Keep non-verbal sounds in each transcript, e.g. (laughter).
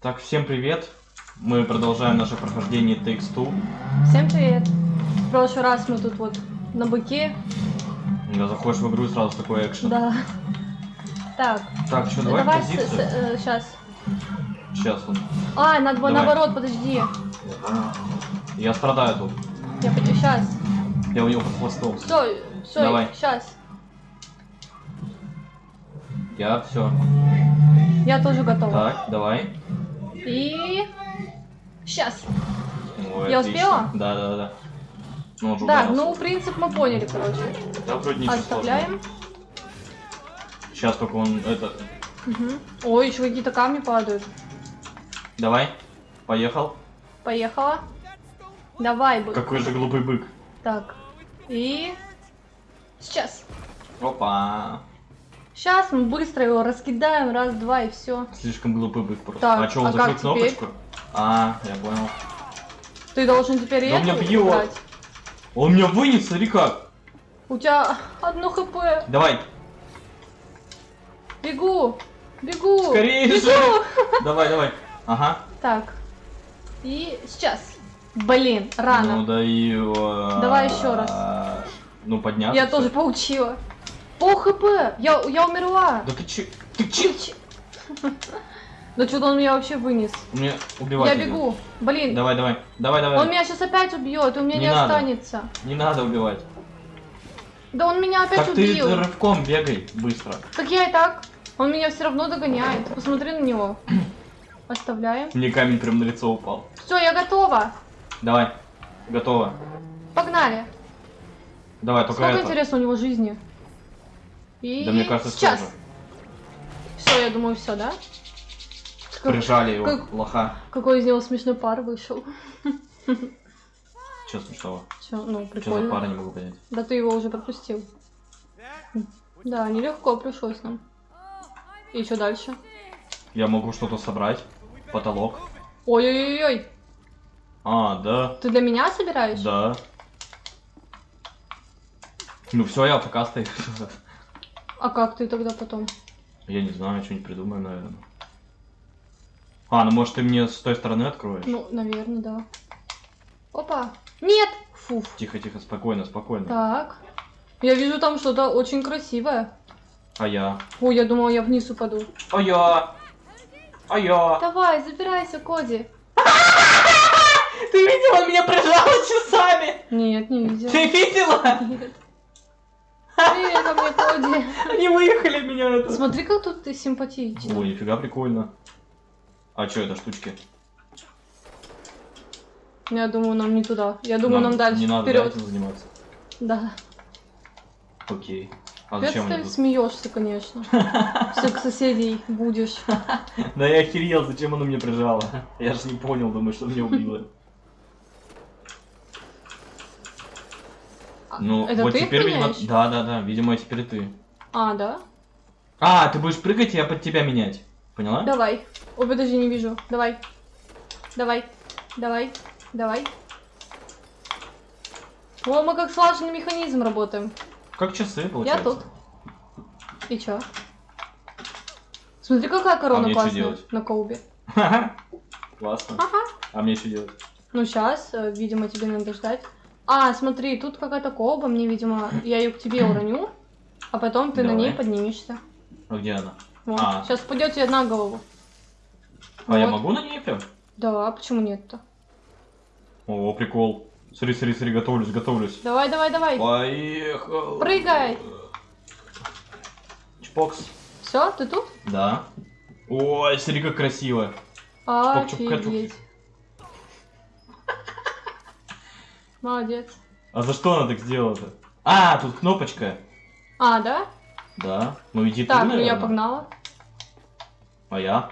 Так, всем привет. Мы продолжаем наше прохождение Takes Two. Всем привет! В прошлый раз мы тут вот на быке, Да, заходишь в игру и сразу такой экшен. да. Так, Так, что, давай, давай позицию? сейчас. Сейчас он. А, надо было наоборот, подожди. Я страдаю тут. Я хочу сейчас. Я у него под хвостом. Стой, стой, Давай. сейчас. Я все. Я тоже готова. Так, давай. И сейчас. Ой, Я отлично. успела? Да, да, да. Ну, Так, ударился. ну принцип мы поняли, короче. Да, вроде ничего Оставляем. Сейчас только он это. Мгм. Ой, еще какие-то камни падают. Давай. Поехал. Поехала. Давай, бык. Какой же глупый бык. Так. И сейчас. Опа. Сейчас мы быстро его раскидаем, раз, два и все. Слишком глупый бык просто. Так, а что, он а закрыл кнопочку? А, я понял. Ты должен теперь Да эту меня бьет. брать. Он меня вынес, смотри как. У тебя одно хп. Давай, Бегу. Бегу. скорее Бегу. же. Давай, давай. Ага. Так. И сейчас. Блин, рано. Ну да и... э, Давай еще раз. Ну подняться. Я тоже поучила. Пол хп. Я, я умерла. Да ты че? Ты че? Да что-то он меня вообще вынес. Мне убивать Я бегу. Блин, Давай, давай. Давай, давай. он меня сейчас опять убьет, у меня Не не, надо. останется. Не надо убивать. Да он меня опять Так ты убил. рывком бегай быстро. Так я и так. Он меня все равно догоняет. Посмотри на него. Оставляем. Мне камень прям на лицо упал. Все, я готова. Давай. Готово. Погнали. Давай, только Сколько это. интересно у него жизни? И Да мне кажется, сейчас. Все, я думаю, все, да? Как- Прижали его, как- лоха. Какой из него смешной пар вышел. Че смешного? Че, ну, Что за прикольно. пара, не могу понять. Да ты его уже пропустил. Да, нелегко пришлось нам. И что дальше? Я могу что-то собрать. Потолок. Ой-ой-ой, А, да. ты для меня собираешь? Да. Ну все, я пока стою. (laughs) А как ты тогда потом? Я не знаю, что-нибудь придумаю, наверное. А, ну может ты мне с той стороны откроешь? Ну, наверное, да. Опа! Нет! Фуф. Тихо, тихо, спокойно, спокойно. Так. Я вижу там что-то очень красивое. А я? Ой, я думала, я вниз упаду. А я? А я? Давай, забирайся, Коди. (laughs) Ты видела, меня прижало часами! Нет, не видела. Ты видела? Нет. Привет, а мне Коди. Они выехали меня это. Смотри, как тут ты симпатичный. Ой, нифига прикольно. А что это штучки? Я думаю, нам не туда. Я думаю, нам, дальше Не надо вперед. этим заниматься. Да. Окей. А Опять зачем ты смеешься, конечно. (laughs) Всех соседей будешь. Да я охерел, зачем оно мне прижало? Я же не понял, думаю, что меня убило. Ну, Это вот ты теперь, видимо... Да, да, да, видимо, теперь ты. А, да? А, ты будешь прыгать, и я под тебя менять. Поняла? Давай. Ой, подожди, не вижу. Давай. Давай. Давай. Давай. О, мы как слаженный механизм работаем. Как часы, Я получается. тут. И чё? Смотри, какая корона мне чё классная делать? на колбе. Классно. Ага. А мне что делать? Ну, сейчас, видимо, тебе надо ждать. А, смотри, тут какая-то колба, мне, видимо, я ее к тебе уроню, а потом ты на Давай. ней поднимешься. А где она? Вот. А. Сейчас пойдет тебе на голову. А я Вот. могу на ней прям? Да, почему нет-то? О, прикол. Смотри, смотри, смотри, готовлюсь, готовлюсь. Давай, давай, давай. Поехал. Прыгай. Чпокс. Все, ты тут? Да. Ой, смотри, как красиво. Офигеть. Молодец. А за что она так сделала-то? А, тут кнопочка. А, да? Да. Ну иди Так, ты, ну я наверное. погнала. А я?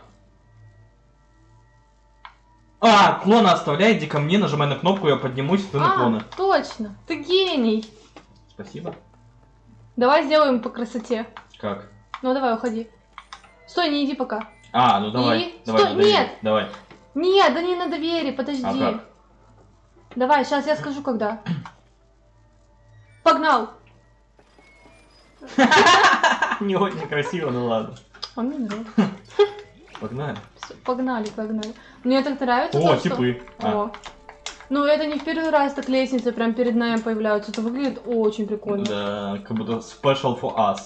А, клона оставляй, иди ко мне, нажимай на кнопку, я поднимусь, ты на а, клона. точно. Ты гений. Спасибо. Давай сделаем по красоте. Как? Ну, давай, уходи. Стой, не иди пока. А, ну давай. И? Давай, Стой, на доверие, нет! Давай. Нет, да не на доверие, подожди. А как? Давай, сейчас я скажу, когда. Погнал. Не очень красиво, ну ладно. Он мне нравится. Погнали. Всё, погнали, погнали. Мне так нравится О, то, что- типы. А, О. Ну, это не в первый раз так лестницы прям перед нами появляются. Это выглядит очень прикольно. да, как будто special for us.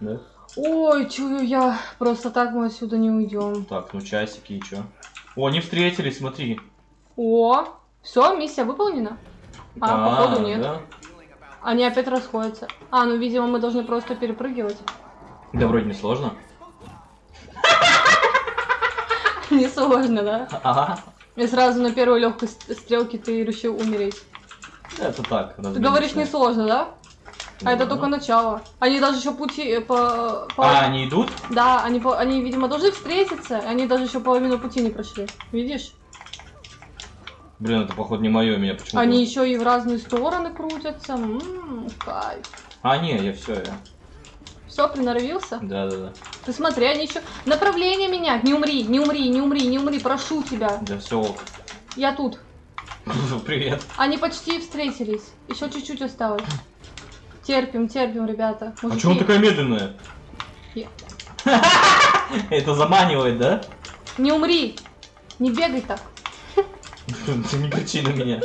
Да? Ой, чую я. Просто так мы отсюда не уйдем. Так, ну часики и чё? О, они встретились, смотри. О, все, миссия выполнена. А, Да, походу нет. Да? Они опять расходятся. А, ну, видимо, мы должны просто перепрыгивать. да, вроде не сложно. (laughs) Несложно, да? Ага. И сразу на первой легкой стрелке ты решил умереть. Это так. Ты говоришь несложно, да? А это только начало. Они даже еще пути э, по... по- А, они идут? Да, они, они, видимо, должны встретиться. Они даже еще половину пути не прошли. Видишь? Блин, это походу не мое, меня почему-то... Они еще и в разные стороны крутятся. Ммм, кайф. А, не, я все, я. Все, приноровился? Да, да, да. Ты смотри, они еще направление менять. Не умри, не умри, не умри, не умри, прошу тебя. Да все ок. Я тут. (laughs) Привет. Они почти встретились. Еще чуть-чуть осталось. Терпим, терпим, ребята. А Мужики, чего он такая медленная? Я- (laughs) Это заманивает, да? Не умри! Не бегай так. Ты не кричи на меня.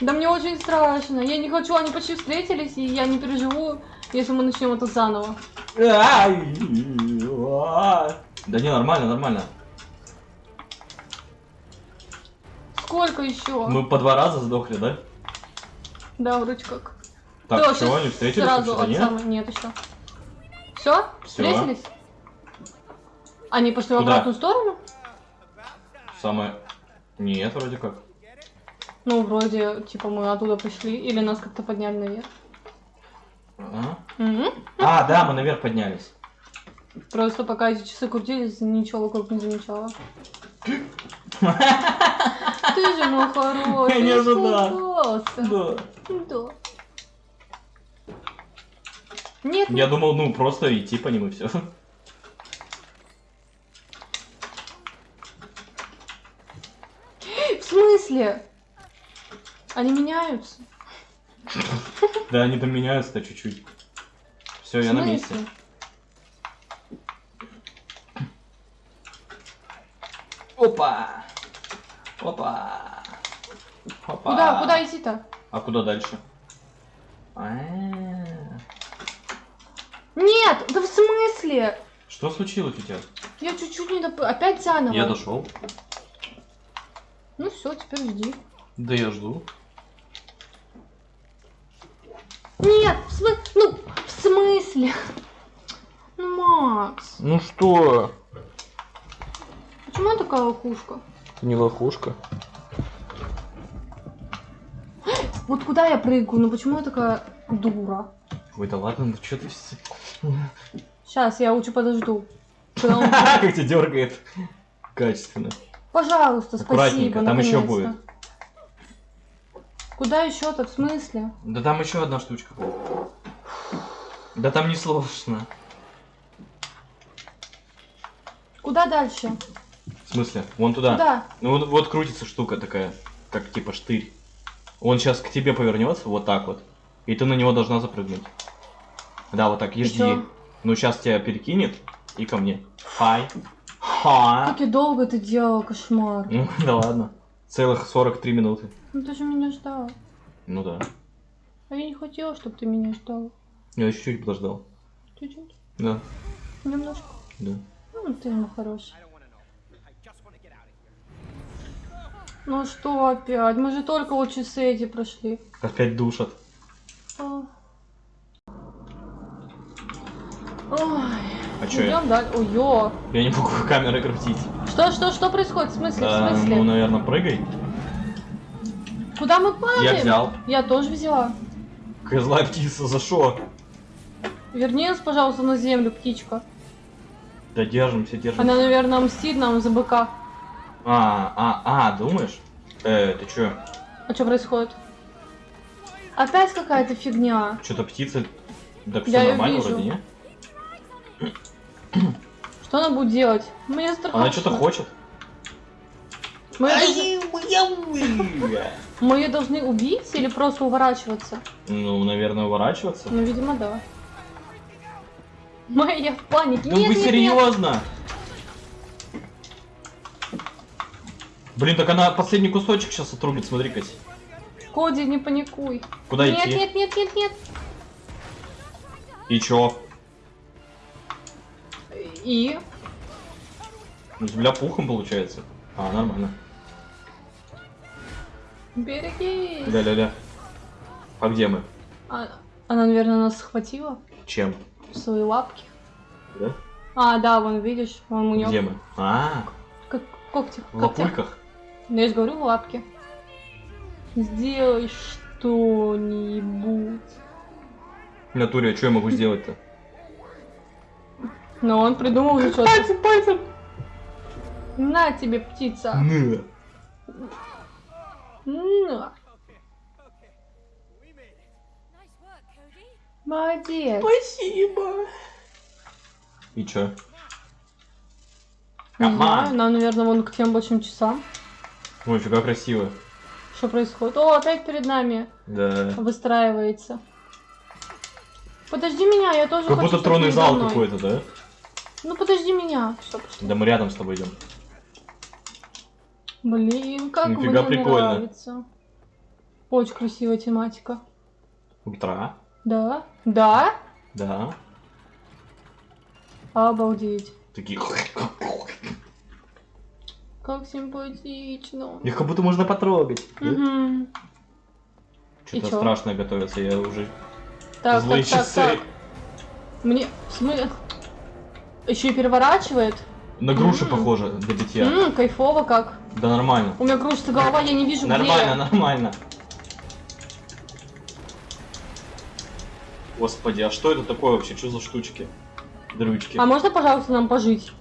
Да мне очень страшно. Я не хочу, они почти встретились, и я не переживу, если мы начнем это заново. А. Да не, нормально, нормально. Сколько еще? Мы по два раза сдохли, да? Да, вроде как. Так, щас они встретились Сразу от нет? самой... Нет еще. Все? Встретились? Они пошли в обратную сторону? Самое... Нет, вроде как. Ну, вроде, типа, мы оттуда пришли, или нас как-то подняли наверх. Ага. Мгм. А, да, мы наверх поднялись. Просто пока эти часы крутились, ничего вокруг не замечала. Ты же мой хороший. Я не ожидал. испугался. Да. Да. Нет, Я думал, ну, просто идти по ним и все. в смысле? Они меняются. Да, они там меняются-то чуть-чуть. Все, я на месте. Опа! Опа! Опа! Куда, куда идти-то? А куда дальше? А-а-а. Нет, да в смысле? Что случилось у тебя? Я чуть-чуть не доп... Опять заново. Я дошел. Ну все, теперь жди. Да я жду. Нет, в смысле? Ну, в смысле? Ну, Макс, Ну что? почему я такая лохушка? Ты не лохушка. Вот куда я прыгаю? Ну почему я такая дура? Ой, да ладно, ну что ты... Сейчас, я лучше подожду. (laughs) Как тебя дергает. Качественно. Пожалуйста, Аккуратненько, спасибо. там еще наконец-то. будет. Куда еще-то? В смысле? Да там еще одна штучка будет. Да там не сложно. Куда дальше? В смысле? Вон туда. Куда? Ну вот, вот крутится штука такая, как типа штырь. Он сейчас к тебе повернется, вот так вот. И ты на него должна запрыгнуть. Да, вот так, и жди. чё? Ну сейчас тебя перекинет и ко мне. Хай. Ха. Как я долго это делала, кошмар. Ну, (laughs) да ладно. Целых 43 минуты. Ну ты же меня ждал. Ну да. А я не хотела, чтобы ты меня ждал. Я чуть-чуть подождал. Чуть-чуть. Да, Немножко. да. Ну, ты мой хороший. Ну что опять? Мы же только вот часы эти прошли. Опять душат. Ой. А я? Идем дальше. Ой. Я не могу (laughs) камерой крутить. Что, что, что происходит? В смысле, А, в смысле? ну, наверное, прыгай. Куда мы падаем? Я взял. Я тоже взяла. Козла птица, за что? Верни нас, пожалуйста, на землю, птичка. Да держимся, держимся. Она, наверное, мстит нам за быка. А, а, а, думаешь? Э, ты чё? А что происходит? Опять какая-то фигня. Что-то птица... Да все Я нормально вижу. вроде, не? Что она будет делать? Мне страшно. Она что-то хочет. Мы, мы ее должны убить или просто уворачиваться? Ну, наверное, уворачиваться. Ну, видимо, да. Моя, я в панике. Ну нет, вы нет, серьезно? Нет. Блин, так она последний кусочек сейчас отрубит, смотри-ка. Коди, не паникуй. Куда нет, идти? Нет, нет, нет, нет, нет. И чё? И? Ну, Земля пухом получается. А, нормально. Берегись. Ля-ля-ля. А где мы? А- она, наверное, нас схватила Чем? в свои лапки. Да? А, да, вон, видишь, вон у нее Где мы? А, как когти. в лапульках? Ну, я же говорю, в лапке. Сделай что-нибудь. В натуре, а что я могу сделать-то? Но он придумал уже что-то. Пальцем, пальцем! На тебе, птица. Ну. На. Nice work, Cody. Молодец. Спасибо. И чё? Не знаю, нам, наверное, вон к тем большим часам. Ой, фига красиво. Что происходит? О, опять перед нами Да. выстраивается. Подожди меня, я тоже Как хочу, будто чтоб тронный зал какой-то, да? Ну подожди меня. Пошло? Да мы рядом с тобой идем. Блин, как Нифига мне прикольно. нравится. Очень красивая тематика. Утра. Да? Да? Да. Обалдеть. Такие. Как симпатично. Их как будто можно потрогать. Мгм. И Что-то страшное готовится, я уже Так, злые так, так, часы. так. Мне... В смысле... Еще и переворачивает. На груши М. похоже для битья. М, кайфово как. Да нормально. У меня кружится голова, я не вижу Нормально, где. нормально. Господи, а что это такое вообще? Что за штучки? Дрючки. А можно, пожалуйста, нам пожить?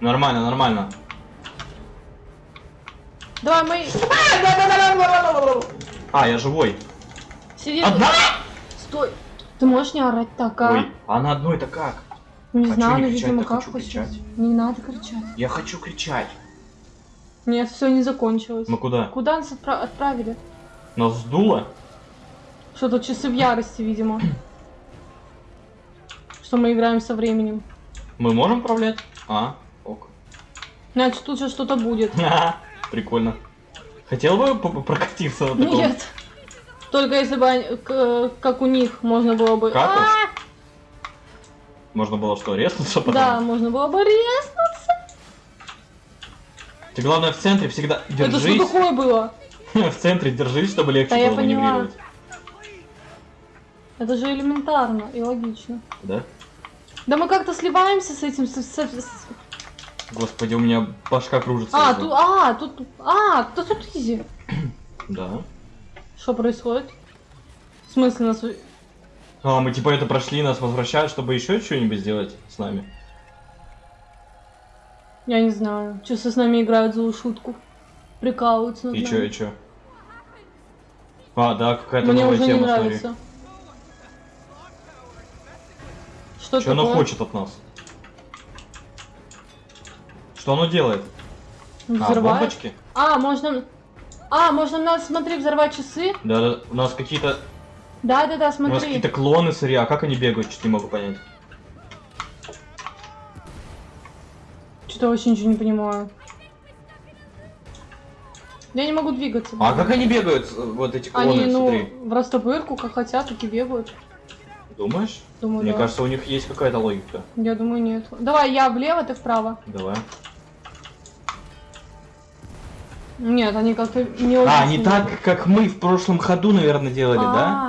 Нормально, нормально. Давай, мы... А, я живой. Сиди. Одна? Стой. Ты можешь не орать так, а? Ой, а на одной-то как? Не Хочу знаю, но, видимо, как кричать. Не надо кричать. Я хочу кричать. Нет, все не закончилось. Мы куда? Куда нас отпра- отправили? Нас сдуло? Что тут часы в ярости, видимо. (clears throat) Что мы играем со временем. Мы можем управлять? А, ок. Значит, тут же что-то будет. (laughs) Прикольно. Хотел бы прокатиться на таком? Нет. Только если бы, как у них, можно было бы... Как А? Можно было что, резнуться потом? Да, можно было бы резнуться. Ты главное в центре всегда Это что держись. такое было? (laughs) В центре держись, чтобы легче Да, было маневрировать. Это же элементарно и логично. Да? Да мы как-то сливаемся с этим... с- с- с- Господи, у меня башка кружится. А, уже. тут... А, тут... А, то тут изи. Да. Что происходит? В смысле нас... А, мы типа это прошли, нас возвращают, чтобы еще что-нибудь сделать с нами. Я не знаю. Часы с нами играют злую шутку. Прикалываются над И чё, нами. и чё? А, да, какая-то Мне новая уже не тема, смотри. нравится. Что Что оно хочет от нас? Что оно делает? А, Взрывает? бомбочки? А, можно... А, можно нас, смотри, взорвать часы? Да, да, у нас какие-то... Да-да-да, У нас смотри. какие-то клоны сырья, а как они бегают, что-то не могу понять. Что-то вообще ничего не понимаю. Я не могу двигаться. А как они бегают, э, вот эти клоны, Они, ну, смотри? в растопырку, как хотят, так и бегают. Думаешь? Думаю, Мне да. кажется, у них есть какая-то логика. Я думаю, нет. Давай, я влево, ты вправо. Давай. Нет, они как-то не очень... А, не так, как мы в прошлом ходу, наверное, делали, да?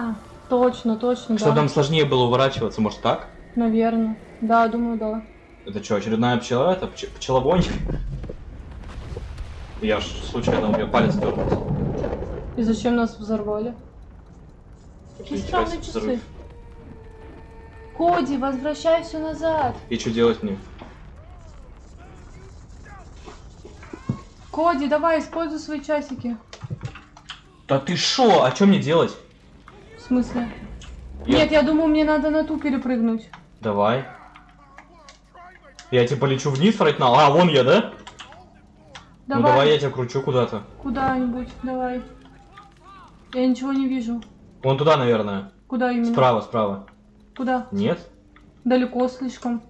А, точно, точно, Чтобы да. нам сложнее было уворачиваться, может так? Наверное. Да, думаю, да. Это что, очередная пчела? Это пч- пчелобонь? Я ж случайно, у меня палец дернулся. И зачем нас взорвали? Какие странные часы. взрыв. Коди, возвращай все назад. И что делать мне? Коди, давай, используй свои часики. Да ты шо? А что мне делать? В смысле? Я- Нет, я думаю, мне надо на ту перепрыгнуть. Давай. Я типа лечу вниз, фрайтнал. А, вон я, да? Давай, Ну давай я тебя кручу куда-то. куда-нибудь, давай. Я ничего не вижу. Вон туда, наверное. Куда именно? Справа, справа. Куда? Нет? Далеко слишком.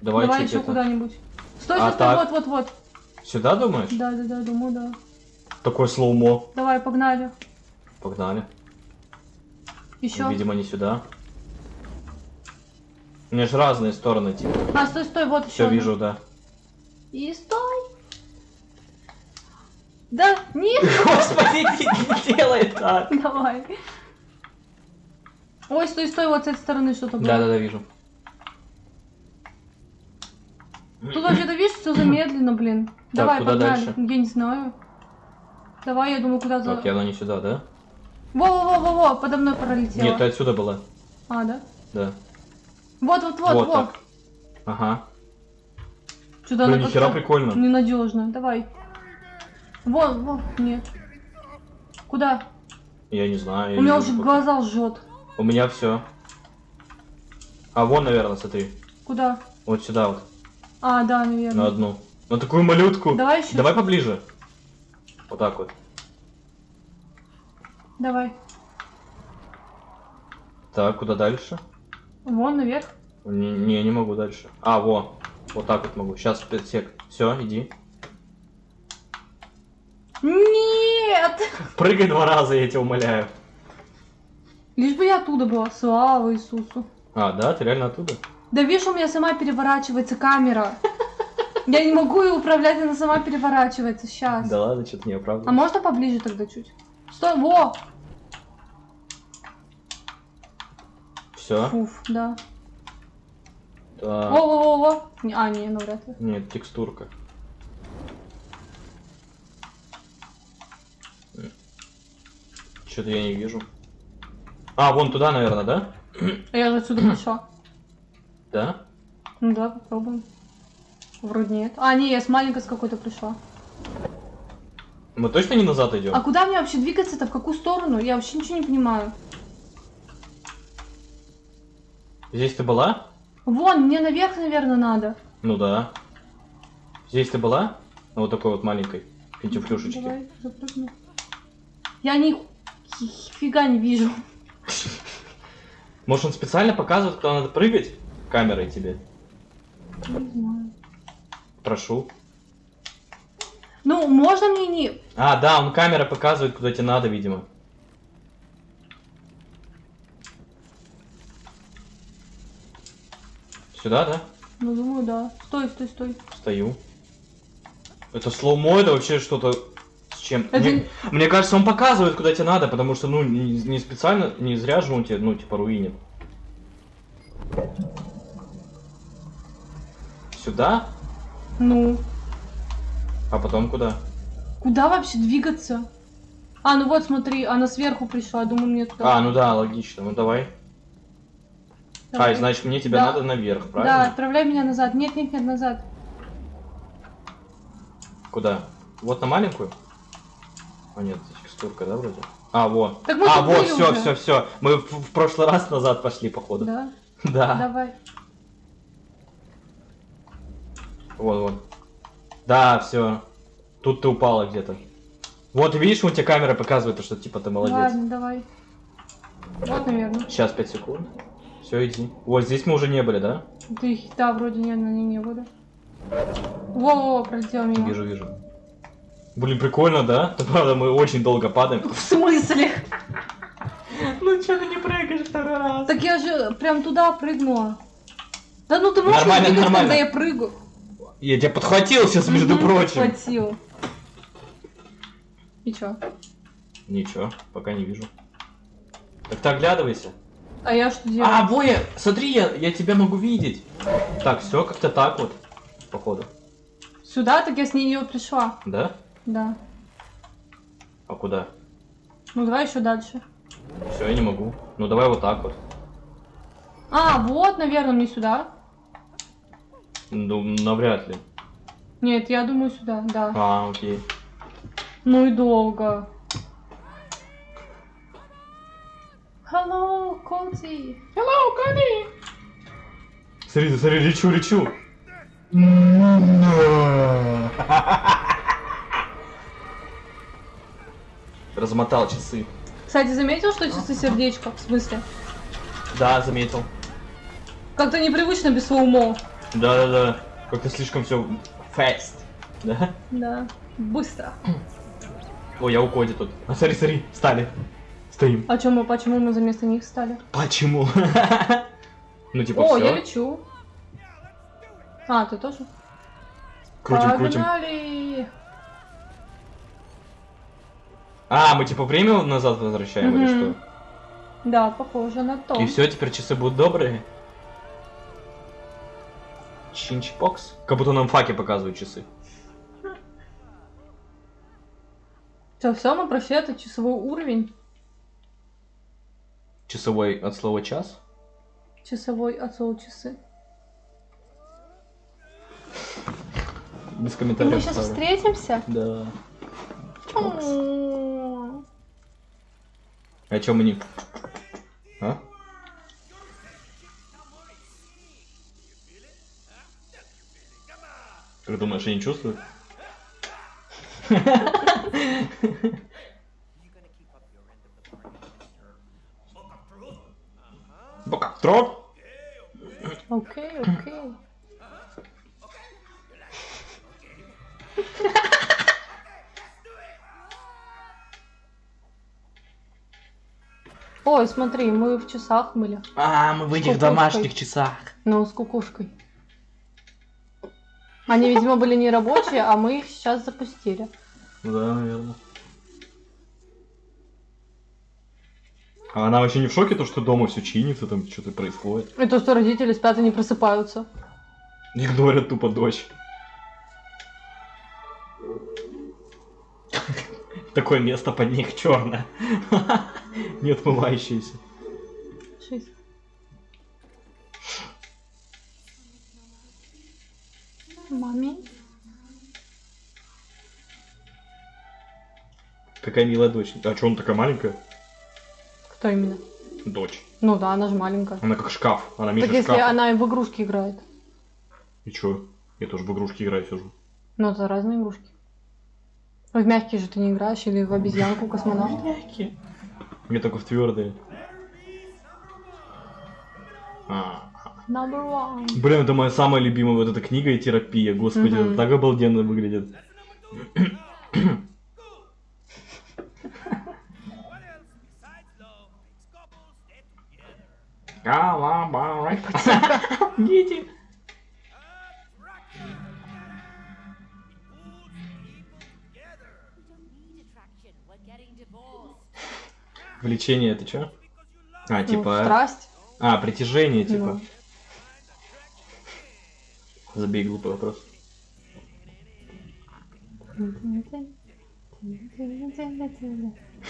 Давай, Давай еще куда-нибудь. Стой, А стой, стой, вот, вот, вот. Сюда думаешь? Да, да, да, думаю, да. Такое слоумо. Давай, погнали. Погнали. Еще. Видимо, не сюда. У меня же разные стороны, типа. А, стой, стой, вот еще. Все вижу, да. И стой. Да, нет, (laughs) Господи, не делай так. давай. Ой, стой, стой, вот с этой стороны что-то было. Да, да, да, вижу. Тут вообще-то, видишь, все замедленно, блин. Давай, куда погнали. дальше? Я не знаю. Давай, я думаю, куда за... Так, она не сюда, да? Во-во-во-во, подо мной пролетела. Нет, ты отсюда была. А, да? Да. Вот-вот-вот, Вот вот. так. Ага. Что-то Блин, нихера прикольно. ненадежно. Давай. Вон, вон, нет. Куда? Я не знаю. я У меня уже глаза жжет. У меня все. А вон, наверное, смотри. Куда? Вот сюда вот. А, да, На наверное. одну. На такую малютку. Давай еще. Давай поближе. Вот так вот. Давай. Так, куда дальше? Вон наверх. Не, не, не могу дальше. А, во. Вот так вот могу. Сейчас 5 сек. Все, иди. Нет! Прыгай два раза, я тебя умоляю. Лишь бы я оттуда была. Слава Иисусу. А, да, ты реально оттуда? Да видишь, у меня сама переворачивается камера. Я не могу ее управлять, она сама переворачивается. Сейчас. Да ладно, что-то не А оправдываю. можно поближе тогда чуть? Стой, во! Все. Фуф, да. Так. Во-во-во-во. Не- А, не, ну вряд ли. Нет, текстурка. Что-то я не вижу. А, вон туда, наверное, да? А я же отсюда пришла. Да? Ну да, попробуем. Вроде нет. А, не, я с маленькой с какой-то пришла. Мы точно не назад идем? А куда мне вообще двигаться-то? В какую сторону? Я вообще ничего не понимаю. Здесь ты была? Вон, мне наверх, наверное, надо. Ну да. Здесь ты была? Вот такой вот маленькой финтифлюшечке. Давай, запрыгну. Я ни фига не вижу. Может он специально показывает, куда надо прыгать? Камерой тебе. Не знаю. Прошу. Ну, можно мне не... А, да, он камера показывает, куда тебе надо, видимо. Сюда, да? Ну, думаю, да. Стой, стой, стой. Стою. Это слоумо, это вообще что-то с чем? Это- Мне, мне кажется, он показывает, куда тебе надо, потому что, ну, не, не специально, не зря же он тебе, ну, типа, руинит. Сюда? Ну, А потом куда? куда вообще двигаться? А, ну вот, смотри, она сверху пришла, думаю, мне туда. А, ну да, логично, ну давай. Давай. А, значит, мне тебя Да. надо наверх, Да, правильно? отправляй меня назад. Нет, нет, нет, назад. Куда? Вот на маленькую? А нет, текстурка, да, вроде? А, вот. Так мы а, вот, все, уже. все, все. Мы в, в прошлый раз назад пошли, походу. Да? Да. Давай. Вот, вот. Да, все. Тут ты упала где-то. Вот, видишь, у тебя камера показывает, что типа ты молодец. Ладно, давай. Вот, наверное. Сейчас 5 секунд. Все, иди. Вот здесь мы уже не были, да? Ты, да, вроде нет, на ней не было. Во-во, пролетел мимо. Вижу, вижу. Блин, прикольно, да? Да, (laughs) Правда, мы очень долго падаем. В смысле? (laughs) Ну что ты не прыгаешь второй раз? Так я же прям туда прыгнула. Да ну ты можешь Нормально, не двигаться, нормально. когда я прыгаю. Я тебя подхватил сейчас, между Мгм, прочим. Хватил. И чё? Ничего, пока не вижу. Так ты оглядывайся. А я что делаю? А, Боя, смотри, я, я тебя могу видеть. Так, все как-то так вот, походу. Сюда? Так я с нее пришла. Да? Да. А куда? Ну давай еще дальше. Все, я не могу. Ну давай вот так вот. А, вот, наверное, мне сюда. Ну, навряд ли. Нет, я думаю сюда, да. А, окей. Ну и долго. Hello, Коти. Hello, Коти. Смотри, смотри, лечу, лечу. (laughs) Размотал часы. Кстати, заметил, что часы сердечко? В смысле? Да, заметил. Как-то непривычно без слоумо. Да-да-да. Как-то слишком все fast. Да? Да. Быстро. Ой, я у Коди тут. А смотри, смотри, встали. Стоим. А чё мы, почему мы за место них стали? Почему? (laughs) Ну, типа, О, все. я лечу. А, ты тоже? Крутим, крутим. Погнали! А, мы типа время назад возвращаем или что? Да, похоже на то. И все, теперь часы будут добрые. Чинчпокс. Как будто нам факи показывают часы. Все, все, мы прошли этот часовой уровень. Часовой от слова час. Часовой от слова часы. Без И комментариев. мы сейчас встретимся? Да. Чпокс. М. А чё мы не... А? Как думаешь, они чувствуют? Бокотрон? Окей, окей. Ой, смотри, мы в часах были. А, мы в этих домашних часах. Ну, с кукушкой. Они, видимо, были не рабочие, а мы их сейчас запустили. Да, наверное. А она вообще не в шоке, то, что дома все чинится, там что-то происходит. И то, что родители спят и не просыпаются. Игнорят тупо дочь. Такое место под них черное. (laughs) Не отмывающееся. Шесть. Маме. Какая милая дочь. А что, она такая маленькая? Кто именно? Дочь. Ну да, она же маленькая. Она как шкаф. Она Так меньше если шкафа. она в игрушки играет. И чё? Я тоже в игрушки играю сижу. Ну, это разные игрушки. В мягкие же ты не играешь, или в обезьянку космонавт. Я только в твердые. А. Number one. Блин, это моя самая любимая вот эта книга и терапия. Господи, Мгм. это так обалденно выглядит. Дети. Влечение это что? А, Ну, типа... страсть. А, притяжение, типа. Ну. Забей глупый вопрос.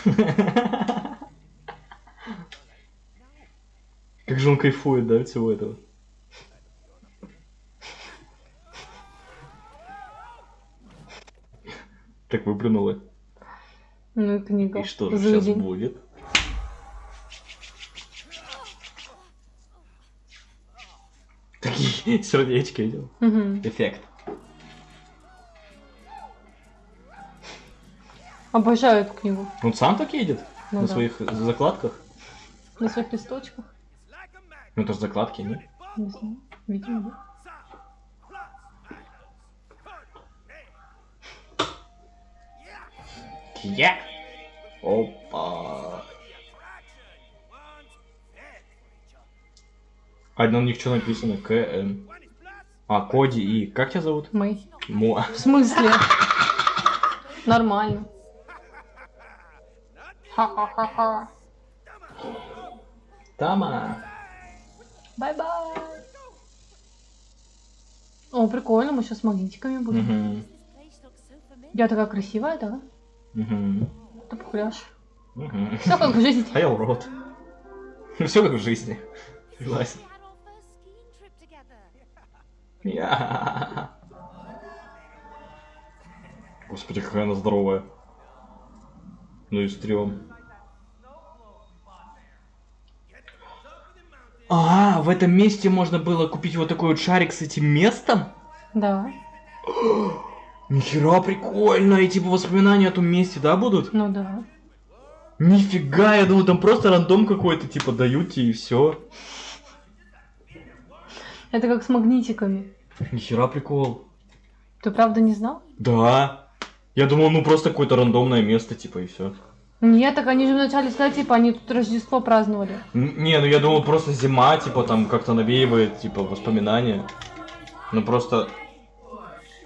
(laughs) Как же он кайфует, да, от всего этого? Так выплюнула. Ну книга. И что же сейчас будет? (laughs) сердечки. Мгм. Эффект. Обожаю эту книгу. Он сам так едет? Ну на да. своих закладках? На своих листочках. Ну это же закладки, нет? Не знаю. Видимо, да. Я. Опа. А на них что написано? КМ. А, Коди и... Как тебя зовут? Мэй. Мо. В смысле? Нормально. Ха-ха-ха-ха. Тама. Бай-бай. О, прикольно, мы сейчас с магнитиками будем. Familiar. Я такая красивая, да? Мгм. Ты похуляш. Мгм. Все как в жизни. А я урод. Все как в жизни. Согласен. Я. (laughs) Господи, какая она здоровая. Ну и стрём. А, в этом месте можно было купить вот такой вот шарик с этим местом? Да. (gasps) Нихера прикольно, и типа воспоминания о том месте, да, будут? Ну да. Нифига, я думал, там просто рандом какой-то, типа, дают тебе и все. Это как с магнитиками. Нихера прикол. Ты правда не знал? Да. Я думал, ну просто какое-то рандомное место, типа, и все. Нет, так они же вначале сказали, типа, они тут Рождество праздновали. Не, ну я думал, просто зима, типа, там как-то навеивает, типа, воспоминания. Ну просто...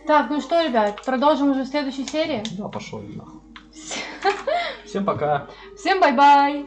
Так, ну что, ребят, продолжим уже в следующей серии. Да, пошел нахуй. (laughs) Всем пока. Всем bye-bye!